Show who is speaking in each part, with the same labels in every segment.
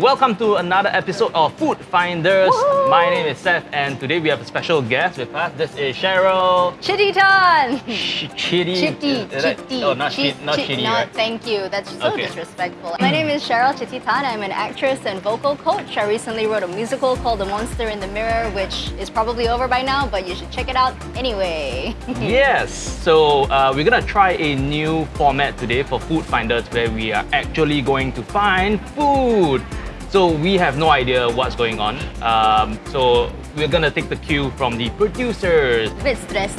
Speaker 1: Welcome to another episode of Food Finders. My name is Seth, and today we have a special guest with us. This is Cheryl.
Speaker 2: Chitty Tan!
Speaker 1: Ch- Chitty.
Speaker 2: Chitty, Chitty.
Speaker 1: Oh, not, chit, not Chitty,
Speaker 2: no,
Speaker 1: right?
Speaker 2: thank you. That's so
Speaker 1: Okay.
Speaker 2: disrespectful. My name is Cheryl Chitty Tan. I'm an actress and vocal coach. I recently wrote a musical called The Monster in the Mirror, which is probably over by now, but you should check it out anyway.
Speaker 1: Yes, so uh, we're gonna try a new format today for Food Finders where we are actually going to find food. So we have no idea what's going on. Um, so we're gonna take the cue from the producers.
Speaker 2: a bit stressed.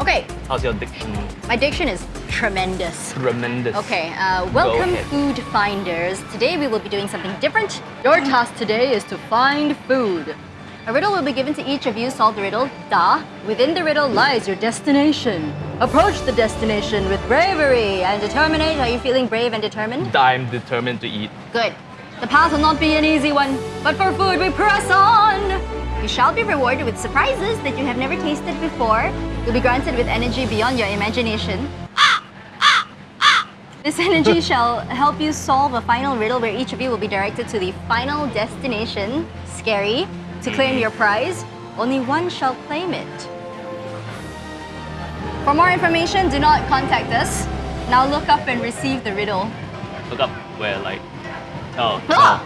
Speaker 2: Okay,
Speaker 1: How's your diction?
Speaker 2: my diction is tremendous.
Speaker 1: Tremendous.
Speaker 2: Okay, uh, welcome food finders. Today we will be doing something different. Your task today is to find food. A riddle will be given to each of you. Solve the riddle. Da. Within the riddle lies your destination. Approach the destination with bravery and determination. Are you feeling brave and determined?
Speaker 1: I'm determined to eat.
Speaker 2: Good. The path will not be an easy one, but for food we press on. You shall be rewarded with surprises that you have never tasted before. You'll be granted with energy beyond your imagination. This energy shall help you solve a final riddle where each of you will be directed to the final destination, scary, to claim your prize. Only one shall claim it. For more information, do not contact us. Now look up and receive the riddle.
Speaker 1: Look up where like. Oh, no.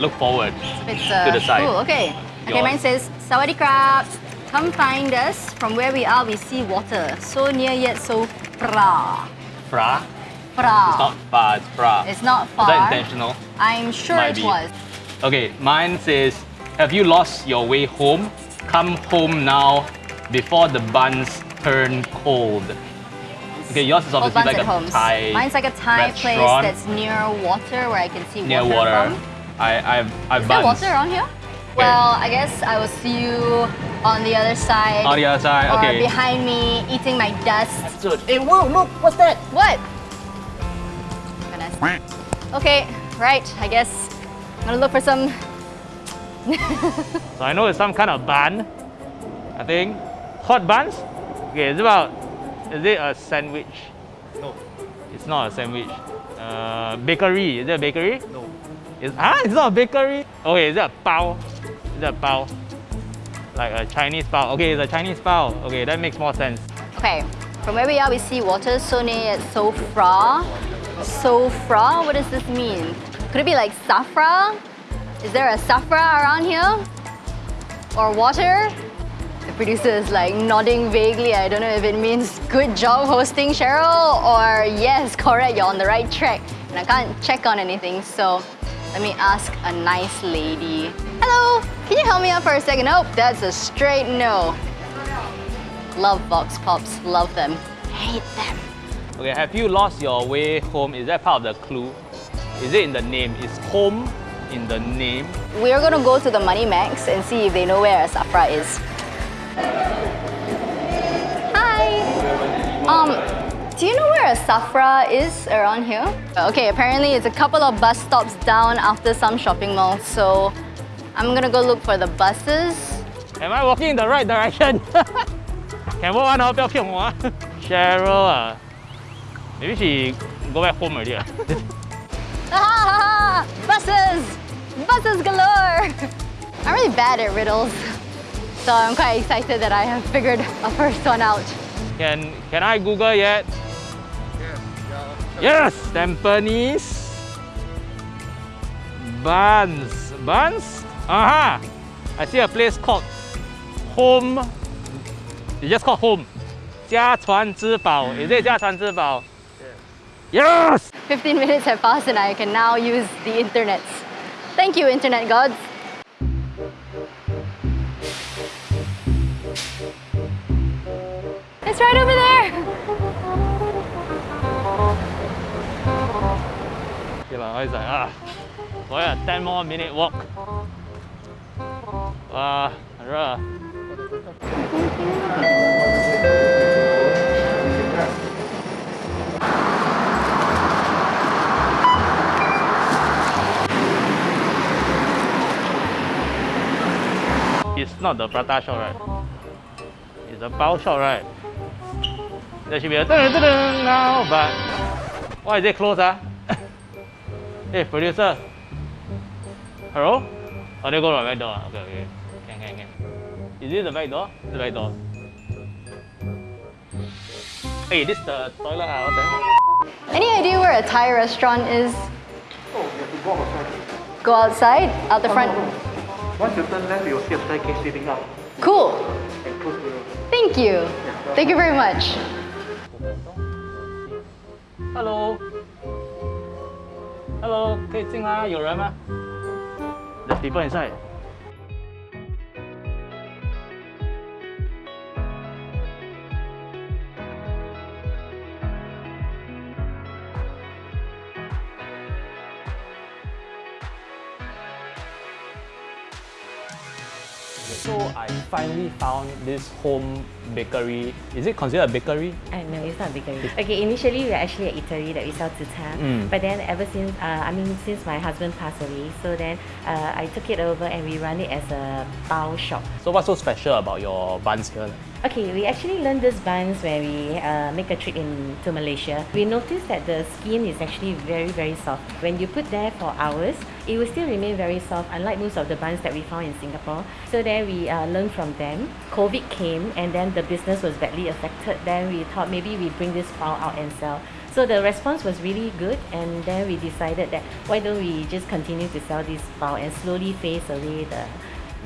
Speaker 1: Look forward.
Speaker 2: It's
Speaker 1: To the uh, side.
Speaker 2: Ooh, okay. Okay, mine says, Sawadee krab. Come find us. From where we are, we see water. So near yet so fra.
Speaker 1: Fra?
Speaker 2: Fra.
Speaker 1: It's not far, it's fra.
Speaker 2: It's not
Speaker 1: Is
Speaker 2: far.
Speaker 1: that intentional?
Speaker 2: I'm sure
Speaker 1: Might
Speaker 2: it
Speaker 1: be.
Speaker 2: was.
Speaker 1: Okay, mine says, have you lost your way home? Come home now before the buns turn cold. Okay, yours is
Speaker 2: Old
Speaker 1: obviously like
Speaker 2: at
Speaker 1: a
Speaker 2: Homes.
Speaker 1: Thai
Speaker 2: Mine's like a Thai place that's near water where I can see
Speaker 1: near
Speaker 2: water,
Speaker 1: water.
Speaker 2: from.
Speaker 1: I, I've, I've
Speaker 2: Is there water around here? Well, I guess I will see you on the other side.
Speaker 1: On the other side,
Speaker 2: or
Speaker 1: okay.
Speaker 2: behind me, eating my dust.
Speaker 1: So, hey, whoa, look, what's that?
Speaker 2: What? Goodness. Okay, right. I guess I'm gonna look for some.
Speaker 1: So I know it's some kind of bun. I think hot buns. Okay, it's about. Is it a sandwich? No, it's not a sandwich. Uh, bakery. Is it a bakery? No. It's ah, it's not a bakery. Okay, is it a bao? Is it a bao? Like a Chinese bao. Okay, it's a Chinese bao. Okay, that makes more sense.
Speaker 2: Okay, from where we are, we see water. So near Sofra. Sofra. What does this mean? Could it be like Safra? Is there a Safra around here? Or water? The producer is like nodding vaguely. I don't know if it means good job hosting, Cheryl, or yes, correct, you're on the right track. And I can't check on anything, so let me ask a nice lady. Hello, can you help me out for a second? Nope, that's a straight no. Love Vox Pops, love them. Hate them.
Speaker 1: Okay, have you lost your way home? Is that part of the clue? Is it in the name? Is home in the name?
Speaker 2: We're gonna go to the Money Max and see if they know where a Safra is. Hi! Um, do you know where a Safra is around here? Okay, apparently it's a couple of bus stops down after some shopping mall, so I'm gonna go look for the buses.
Speaker 1: Am I walking in the right direction? Can walk one, not Cheryl, uh, maybe she go back home already. Uh.
Speaker 2: ah, buses! Buses galore! I'm really bad at riddles. so I'm quite excited that I have figured a first one out.
Speaker 1: Can, can I Google yet? Yes! Tampines Buns Buns? Aha! I see a place called Home It's just called Home 家传之宝 Is it 家传之宝? Yes!
Speaker 2: 15 minutes have passed and I can now use the internet. Thank you, internet gods. It's right over there.
Speaker 1: Okay lah, it's like ah, for a 10 more minute walk. Wow, uh, It's not the prata shop, right? It's a bao shop, right? There should be a dun, dun, dun, now, but why is it closed? Ah? hey, producer. Hello? Oh, they go to the back door. Okay, okay. Can, can, can. Is it the back door? The back door. Hey, this the toilet ah, what the?
Speaker 2: Any idea where a Thai restaurant is?
Speaker 3: Oh, you have to walk outside.
Speaker 2: Go outside, out the front.
Speaker 3: Once you turn left, you'll see a staircase leading up
Speaker 2: Cool.
Speaker 3: and close to you.
Speaker 2: Thank you. Thank you very much.
Speaker 1: Hello. Hello，可以进来，有人吗？There's people inside. I finally found this home bakery. Is it considered a bakery?
Speaker 4: Uh, no, it's not bakery. Okay, initially we are actually an eatery that we sell zi
Speaker 1: Mm.
Speaker 4: But then ever since, uh, I mean, since my husband passed away, so then uh, I took it over and we run it as a bao shop.
Speaker 1: So what's so special about your buns here?
Speaker 4: Okay, we actually learned this buns when we uh, make a trip in to Malaysia. We noticed that the skin is actually very, very soft. When you put there for hours, it will still remain very soft, unlike most of the buns that we found in Singapore. So then we uh, learned from them. COVID came and then the business was badly affected. Then we thought maybe we bring this bao out and sell. So the response was really good and then we decided that why don't we just continue to sell this bao and slowly phase away the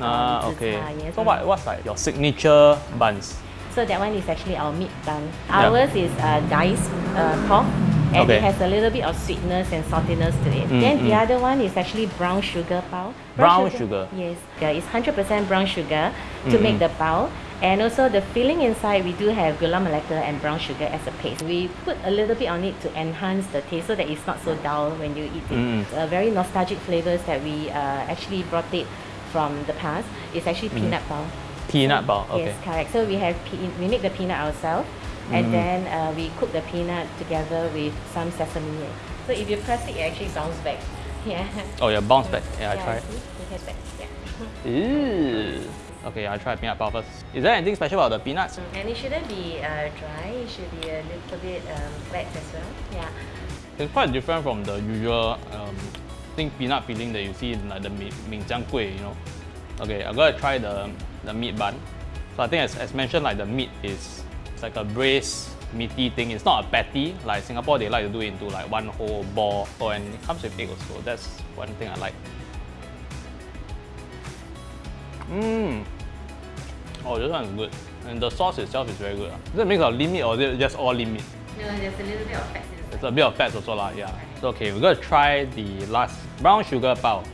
Speaker 1: Ah,
Speaker 4: um,
Speaker 1: okay.
Speaker 4: yes.
Speaker 1: So what, what's like your signature buns?
Speaker 4: So that one is actually our meat bun.
Speaker 1: Yeah.
Speaker 4: Ours is uh, diced uh, pork and
Speaker 1: Okay.
Speaker 4: it has a little bit of sweetness and saltiness to it.
Speaker 1: Mm,
Speaker 4: then the
Speaker 1: mm.
Speaker 4: other one is actually brown sugar bao.
Speaker 1: Brown sugar?
Speaker 4: Yes, yeah, it's 100% brown sugar to
Speaker 1: Mm,
Speaker 4: make
Speaker 1: mm.
Speaker 4: the bao. And also the filling inside, we do have gula melaka and brown sugar as a paste. We put a little bit on it to enhance the taste so that it's not so dull when you eat it.
Speaker 1: Mm.
Speaker 4: Uh, very nostalgic flavors that we uh, actually brought it from the past. It's actually
Speaker 1: Mm.
Speaker 4: peanut bao.
Speaker 1: Peanut bao, okay.
Speaker 4: Yes, correct. So we have we make the peanut ourselves, and
Speaker 1: Mm.
Speaker 4: then uh, we cook the peanut together with some sesame. So if you press it, it actually bounce back. Yeah.
Speaker 1: Oh yeah, bounce back. Yeah, I
Speaker 4: yeah,
Speaker 1: tried.
Speaker 4: see? It back. Yeah.
Speaker 1: Ew. Okay, I try peanut bao first. Is there anything special about the peanuts?
Speaker 4: And it shouldn't be uh, dry. It should be a little bit um, wet as well. Yeah.
Speaker 1: It's quite different from the usual um, think peanut filling that you see in like the mi- Min Jiang Kueh, you know. Okay, I'm gonna try the, the meat bun. So I think as, as mentioned, like the meat is it's like a braised meaty thing. It's not a patty. Like Singapore, they like to do it into like one whole ball. Oh, and it comes with egg also. That's one thing I like. Mmm. Oh, this one is good. And the sauce itself is very good. ah. Is it a mix of lean meat or is it just all lean meat?
Speaker 4: No, there's a little bit of fat.
Speaker 1: There's a bit of fat also lah, yeah. So okay, we're gonna try the last brown sugar bao.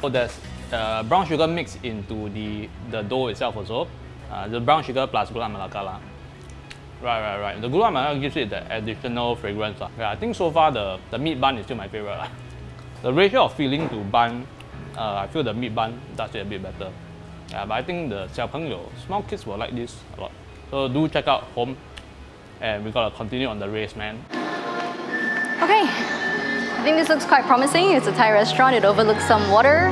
Speaker 1: So there's uh, brown sugar mixed into the, the dough itself also. Uh, the brown sugar plus gula melaka lah. Right, right, right. The gula melaka gives it the additional fragrance lah. Yeah, I think so far the, the meat bun is still my favorite lah. The ratio of filling to bun, uh, I feel the meat bun does it a bit better. Yeah, but I think the 小朋友, small kids will like this a lot. So do check out home and we gotta continue on the race, man.
Speaker 2: Okay. I think this looks quite promising. It's a Thai restaurant. It overlooks some water.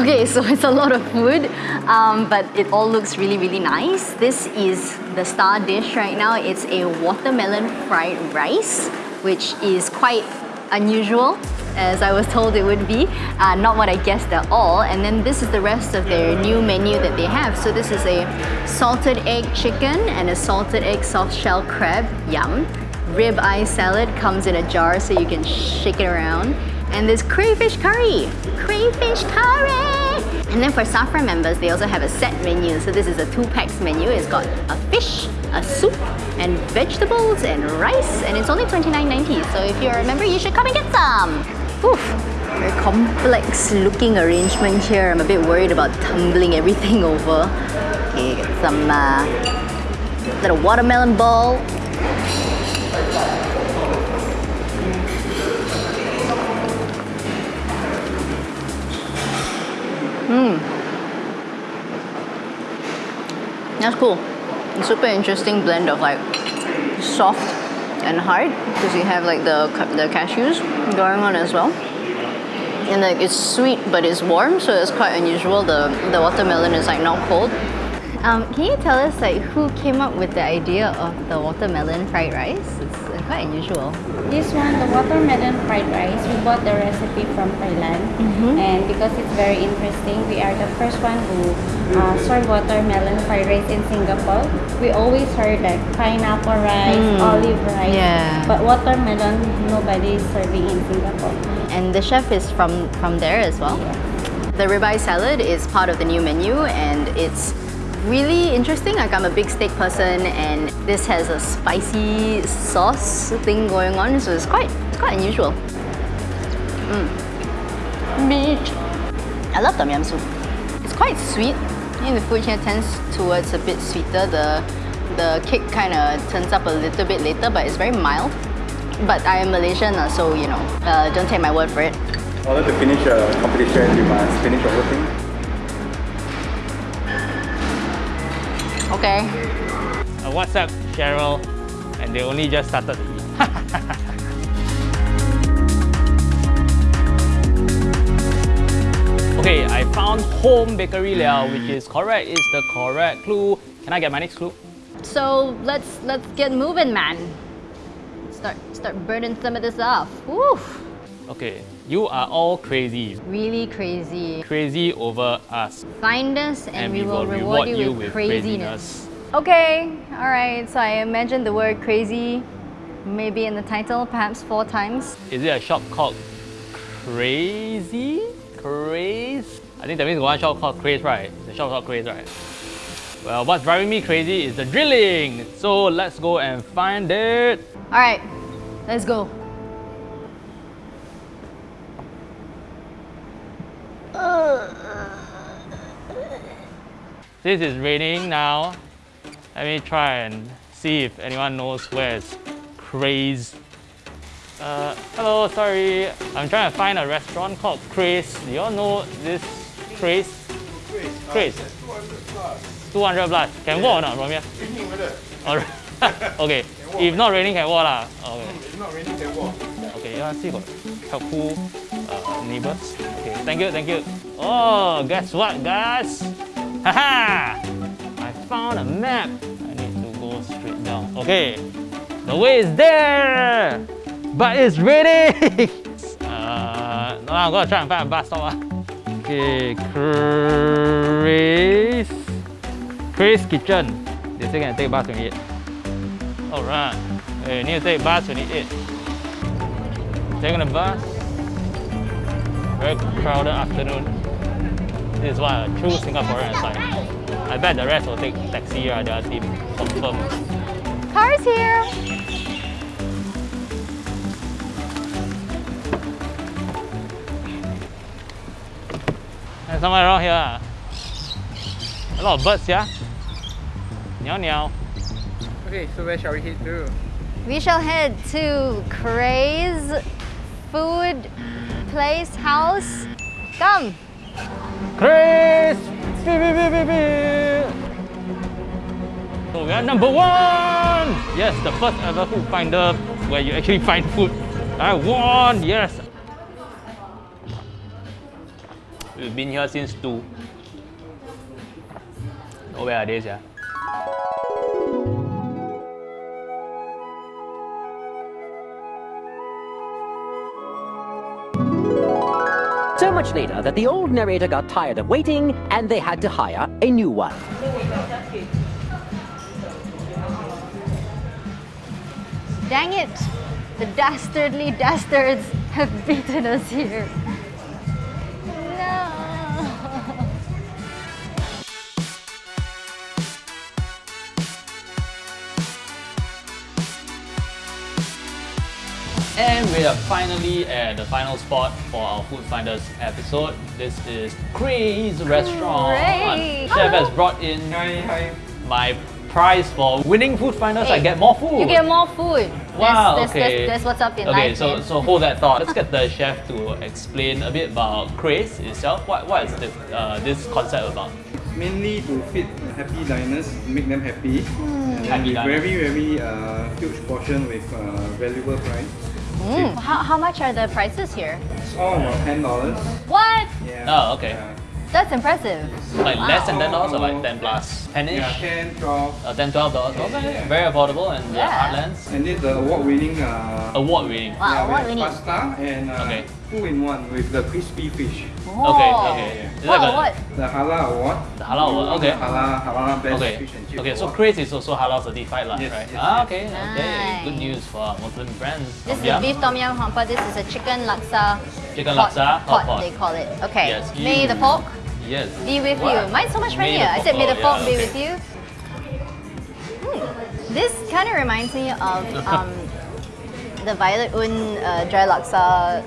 Speaker 2: Okay, so it's a lot of food, um, but it all looks really, really nice. This is the star dish right now. It's a watermelon fried rice, which is quite unusual, as I was told it would be. Uh, not what I guessed at all. And then this is the rest of their new menu that they have. So this is a salted egg chicken and a salted egg soft shell crab. Yum. Rib eye salad comes in a jar so you can shake it around. And there's crayfish curry. Crayfish curry! And then for Safra members, they also have a set menu. So this is a two packs menu. It's got a fish, a soup, and vegetables and rice. And it's only $29.90. So if you're a member, you should come and get some. Oof. Very complex looking arrangement here. I'm a bit worried about tumbling everything over. Okay, get some uh, little watermelon ball. That's cool. A super interesting blend of like soft and hard because you have like the the cashews going on as well. And like it's sweet but it's warm, so it's quite unusual. The the watermelon is like not cold. Um, can you tell us like who came up with the idea of the watermelon fried rice? It's quite unusual.
Speaker 5: This one, the watermelon fried rice, we bought the recipe from Thailand, and because it's very interesting, we are the first one who uh, serve watermelon fried rice in Singapore. We always heard like pineapple rice, olive rice,
Speaker 2: Yeah.
Speaker 5: but watermelon nobody is serving in Singapore.
Speaker 2: And the chef is from from there as well. The ribeye salad is part of the new menu and it's really interesting. Like I'm a big steak person and this has a spicy sauce thing going on, so it's quite it's quite unusual. Mm. Meat. I love tom yum soup. It's quite sweet. I think the food here tends towards a bit sweeter. The the kick kind of turns up a little bit later, but it's very mild. But I am Malaysian, uh, so you know, uh, don't take my word for it.
Speaker 6: In order to finish a competition, you must finish the whole thing.
Speaker 2: Okay.
Speaker 1: Uh, I WhatsApp Cheryl and they only just started to eat. okay, I found home bakery liao, which is correct, is the correct clue. Can I get my next clue?
Speaker 2: So let's let's get moving, man. Start start burning some of this off. Woo!
Speaker 1: Okay, you are all crazy.
Speaker 2: Really crazy.
Speaker 1: Crazy over us.
Speaker 2: Find us and, we, will reward, you, with, craziness. Okay, all right. So I imagine the word crazy, maybe in the title, perhaps four times.
Speaker 1: Is it a shop called Crazy? Craze? I think that means one shop called Craze, right? The shop called Craze, right? Well, what's driving me crazy is the drilling. So let's go and find it.
Speaker 2: All right, let's go.
Speaker 1: This is raining now. Let me try and see if anyone knows where is Craze. Uh, hello, sorry. I'm trying to find a restaurant called Craze. Do you all know this Craze? Craze. 200 plus. Can walk or not from here? Alright. okay. If not raining, can walk lah. Okay.
Speaker 6: If not raining, can walk.
Speaker 1: Okay, yeah, see got helpful uh, neighbors. Okay, thank you, thank you. Oh, guess what, guys? Haha! I found a map. I need to go straight down. Okay, the way is there, but it's raining. uh, no, I'm gonna try and find a bus stop. ah. Okay, Craze. Craze Kitchen. They say can take bus 28. Alright. Okay, need to take bus 28. Taking the bus. Very crowded afternoon. This is what a true Singaporean is like. I bet the rest will take taxi or their team. Confirm.
Speaker 2: Cars here.
Speaker 1: And somewhere around here. A lot of birds, yeah? Meow meow.
Speaker 3: Okay, so where shall we head to?
Speaker 2: We shall head to Craze Food Place House. Come.
Speaker 1: Craze! So we are number one! Yes, the first ever food finder where you actually find food. I won! Yes! We've been here since 2. Oh, where are they, yeah?
Speaker 7: So much later that the old narrator got tired of waiting and they had to hire a new one.
Speaker 2: Dang it! The dastardly dastards have beaten us here.
Speaker 1: We are finally at the final spot for our Food Finders episode. This is Craze Restaurant.
Speaker 2: Great.
Speaker 1: Chef has brought in
Speaker 3: Hi, hi.
Speaker 1: my prize for winning Food Finders. I get more food.
Speaker 2: You get more food.
Speaker 1: Wow,
Speaker 2: that's, that's,
Speaker 1: okay.
Speaker 2: that's, that's what's up in
Speaker 1: Okay,
Speaker 2: life.
Speaker 1: so
Speaker 2: man.
Speaker 1: so hold that thought. Let's get the chef to explain a bit about Craze itself. What what is the, uh, this concept about?
Speaker 6: Mainly to feed happy diners, make them happy. And then
Speaker 1: Happy diners.
Speaker 6: very, very uh, huge portion with uh, valuable price.
Speaker 2: Mm, how, how much are the prices here?
Speaker 6: It's all about ten dollars.
Speaker 2: What?
Speaker 6: Yeah.
Speaker 1: Oh, okay.
Speaker 6: Yeah.
Speaker 2: That's impressive.
Speaker 1: Like less than ten dollars or like
Speaker 6: Wow.
Speaker 1: ten plus, ten ish,
Speaker 6: Yeah, 10, 12.
Speaker 1: uh, 10 12 dollars. Okay, very affordable and yeah.
Speaker 2: Yeah.
Speaker 1: Heartlands
Speaker 6: And this the award-winning uh,
Speaker 1: award winning.
Speaker 2: Wow,
Speaker 6: yeah, we
Speaker 2: what
Speaker 6: have
Speaker 2: we need?
Speaker 6: pasta and uh,
Speaker 1: Okay.
Speaker 6: Two in one with the crispy fish.
Speaker 1: Okay,
Speaker 2: Oh.
Speaker 1: okay. Is
Speaker 2: What,
Speaker 1: that
Speaker 2: what?
Speaker 6: The halal award.
Speaker 1: The halal award. Okay.
Speaker 6: Halal, halal best
Speaker 1: Okay.
Speaker 6: fish and chip
Speaker 1: Okay, so
Speaker 6: award.
Speaker 1: Craze is also halal certified, lah,
Speaker 6: Yes,
Speaker 1: right?
Speaker 6: yes,
Speaker 1: ah,
Speaker 6: yes.
Speaker 1: okay, okay. Good news for Muslim friends.
Speaker 2: This
Speaker 1: Tom
Speaker 2: is
Speaker 1: yum.
Speaker 2: beef tom yum hampa. This is a chicken laksa.
Speaker 1: Chicken
Speaker 2: pot,
Speaker 1: laksa, hot
Speaker 2: pot,
Speaker 1: pot.
Speaker 2: they call it. Okay.
Speaker 1: Yes,
Speaker 2: May
Speaker 1: you-
Speaker 2: the pork.
Speaker 1: Yes.
Speaker 2: be with
Speaker 1: What?
Speaker 2: you. Mine's so much
Speaker 1: May the
Speaker 2: funnier. I said may the pork
Speaker 1: yeah,
Speaker 2: be
Speaker 1: okay.
Speaker 2: with you. Hmm. This kind of reminds me of um, the Violet Oon uh, dry laksa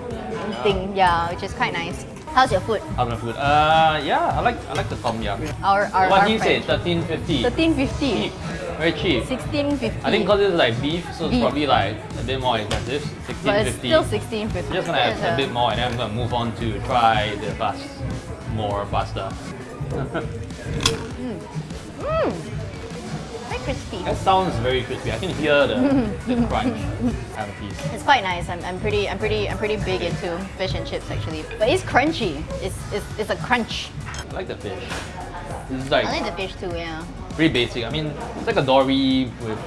Speaker 2: thing. Yeah, which is quite nice. How's your food?
Speaker 1: How's my food? Uh, yeah, I like I like the tom yum.
Speaker 2: Our our,
Speaker 1: what
Speaker 2: our
Speaker 1: do you say?
Speaker 2: friend.
Speaker 1: Thirteen fifty.
Speaker 2: Thirteen fifty.
Speaker 1: Very cheap.
Speaker 2: Sixteen fifty.
Speaker 1: I think because it's like beef, so it's
Speaker 2: Beef.
Speaker 1: probably like a bit more expensive. Sixteen
Speaker 2: but it's
Speaker 1: fifty.
Speaker 2: still sixteen fifty.
Speaker 1: I'm just gonna have a bit more, and then I'm gonna move on to try the fast more pasta.
Speaker 2: Very crispy.
Speaker 1: That sounds very crispy. I can hear the, the crunch. Have a piece.
Speaker 2: It's quite nice. I'm, I'm pretty I'm pretty I'm pretty big into fish and chips actually. But it's crunchy. It's it's, it's a crunch.
Speaker 1: I like the fish. Is like
Speaker 2: I like the fish too, yeah.
Speaker 1: pretty basic. I mean, it's like a dory with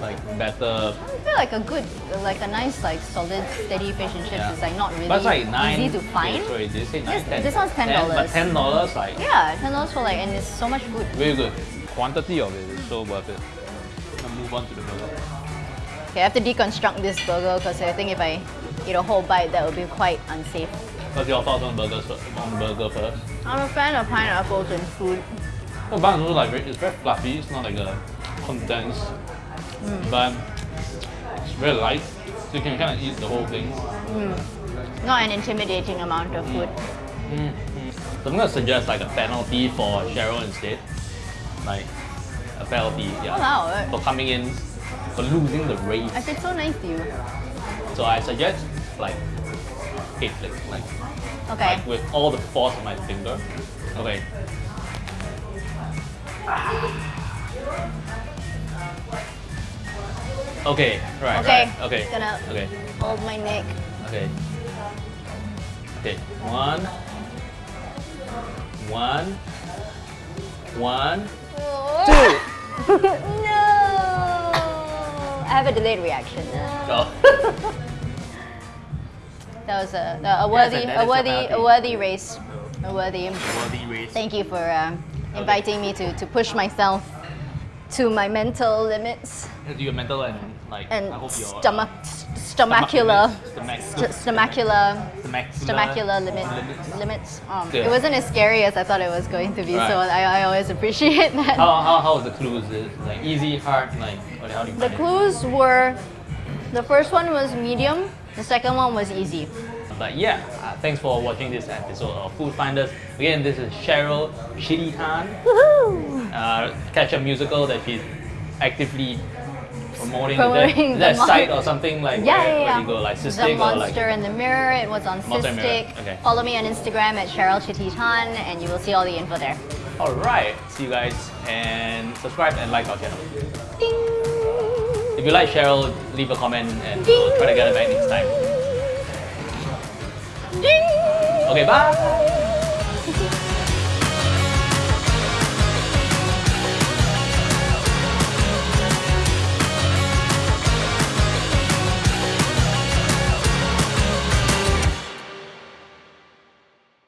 Speaker 1: like better.
Speaker 2: I feel like a good like a nice like solid steady fish and chips
Speaker 1: Yeah.
Speaker 2: is like not really
Speaker 1: But it's like nine.
Speaker 2: easy to find.
Speaker 1: Okay, sorry, did you say nine?
Speaker 2: This-
Speaker 1: 10?
Speaker 2: this one's $10.
Speaker 1: But ten dollars, like
Speaker 2: Yeah, ten dollars for like and it's so much food.
Speaker 1: very good. Quantity of it is so worth it. I'll move on to the burger.
Speaker 2: Okay, I have to deconstruct this burger because I think if I eat a whole bite that would be quite unsafe.
Speaker 1: What's your thoughts on burgers? On burger first.
Speaker 2: I'm a fan of pineapples and food.
Speaker 1: The bun is also like very, it's very fluffy. It's not like a condensed
Speaker 2: Mm.
Speaker 1: bun. It's very light, so you can kind of eat the whole thing.
Speaker 2: Not an intimidating amount of food.
Speaker 1: Mm, mm. So I'm gonna suggest like a penalty for Cheryl instead. Like a penalty, yeah.
Speaker 2: Oh wow,
Speaker 1: For coming in, for losing the race.
Speaker 2: I feel so nice to you.
Speaker 1: So I suggest like eight flicks, like,
Speaker 2: Okay.
Speaker 1: like with all the force of my finger. Okay. Okay, right,
Speaker 2: Okay,
Speaker 1: right, okay,
Speaker 2: gonna-
Speaker 1: okay,
Speaker 2: Hold my neck.
Speaker 1: okay. Okay, one, one, one, two.
Speaker 2: no! I have a delayed reaction.
Speaker 1: Go.
Speaker 2: That was a, a worthy,
Speaker 1: and that
Speaker 2: a
Speaker 1: is a
Speaker 2: worthy,
Speaker 1: penalty.
Speaker 2: a worthy race. A worthy.
Speaker 1: Worthy race.
Speaker 2: Thank you for uh, inviting me to, to push myself to my mental limits
Speaker 1: Do your mental and like
Speaker 2: and
Speaker 1: I hope your uh,
Speaker 2: stomach, stomacular,
Speaker 1: stomach,
Speaker 2: st- stomacular,
Speaker 1: stomach,
Speaker 2: stomacular limit,
Speaker 1: limits.
Speaker 2: limits. Um,
Speaker 1: Yeah.
Speaker 2: It wasn't as scary as I thought it was going to be,
Speaker 1: Right.
Speaker 2: so I, I always appreciate that.
Speaker 1: How, how, how was the clues? Like easy, hard, like what, how do you
Speaker 2: The
Speaker 1: find it?
Speaker 2: clues were the first one was medium, the second one was easy.
Speaker 1: But yeah, uh, thanks for watching this episode of Food Finders. Again, this is Cheryl Tan,
Speaker 2: Woohoo!
Speaker 1: uh, catch a musical that she's actively promoting.
Speaker 2: Promoting
Speaker 1: is there, is
Speaker 2: the mon-
Speaker 1: site or something like
Speaker 2: Yeah,
Speaker 1: where,
Speaker 2: yeah,
Speaker 1: where
Speaker 2: yeah.
Speaker 1: you go like
Speaker 2: the
Speaker 1: cystic like
Speaker 2: Monster in the Mirror. It was on
Speaker 1: Monster in the Mirror,
Speaker 2: Cystic.
Speaker 1: okay.
Speaker 2: Follow me on Instagram at Cheryl Chititan, and you will see all the info there.
Speaker 1: all right. See you guys and subscribe and like our channel. If you like Cheryl, leave a comment and we'll try to get her back next time.
Speaker 2: Ding!
Speaker 1: Okay, bye.